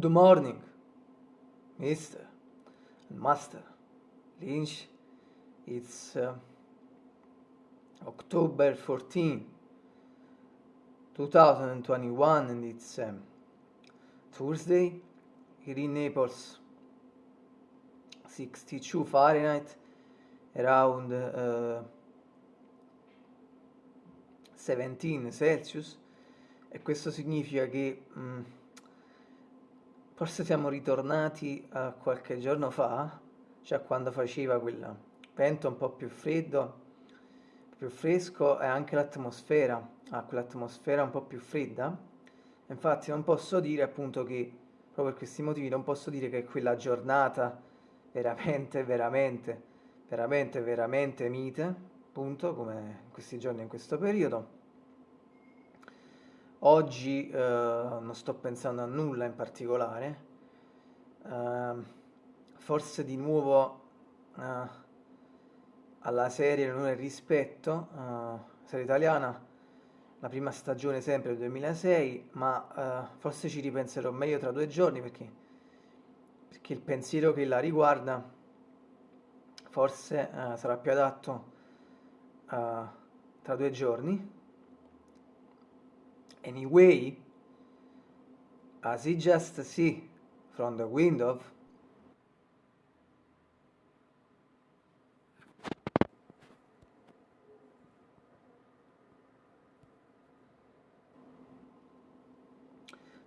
Good morning, and Master Lynch. It's uh, October 14, 2021, and it's um, Thursday here in Naples, 62 Fahrenheit, around uh, 17 Celsius, e questo significa che. Um, Forse siamo ritornati a qualche giorno fa, cioè quando faceva quel vento un po' più freddo, più fresco e anche l'atmosfera, ha quell'atmosfera un po' più fredda. Infatti non posso dire appunto che, proprio per questi motivi, non posso dire che quella giornata veramente, veramente, veramente, veramente mite, appunto, come in questi giorni, in questo periodo. Oggi eh, non sto pensando a nulla in particolare, eh, forse di nuovo eh, alla serie e il rispetto, eh, serie italiana, la prima stagione sempre del 2006, ma eh, forse ci ripenserò meglio tra due giorni perché, perché il pensiero che la riguarda forse eh, sarà più adatto tra due giorni Anyway, as he just see from the window,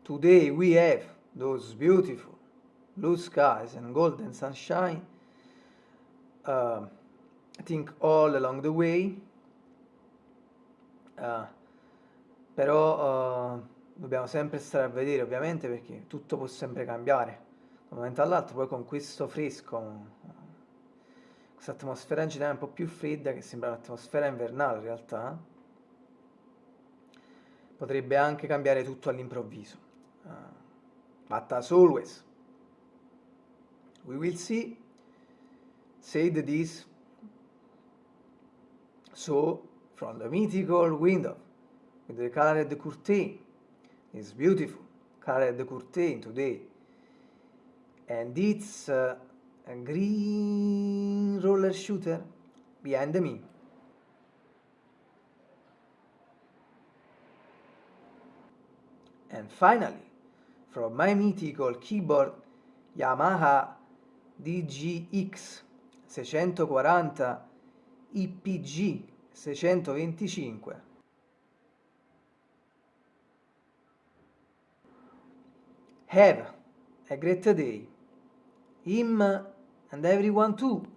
Today we have those beautiful blue skies and golden sunshine. Uh, I think all along the way. Uh, però uh, dobbiamo sempre stare a vedere ovviamente perché tutto può sempre cambiare. Da un momento all'altro, poi con questo fresco, questa atmosfera in generale un po' più fredda che sembra un'atmosfera invernale in realtà, potrebbe anche cambiare tutto all'improvviso. Uh, but as always, we will see, said this, so from the mythical window with the colored curtain. It's beautiful colored curtain today. And it's uh, a green roller shooter behind me. And finally, from my mythical keyboard Yamaha DGX 640 IPG 625 Have a great day. Him and everyone too.